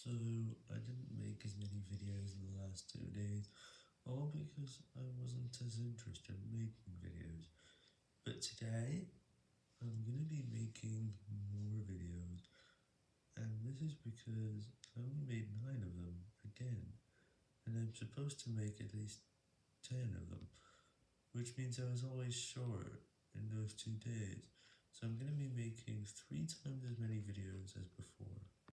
So, I didn't make as many videos in the last two days, all because I wasn't as interested in making videos. But today, I'm gonna be making more videos, and this is because I only made 9 of them, again, and I'm supposed to make at least 10 of them, which means I was always short in those two days, so I'm gonna be making 3 times.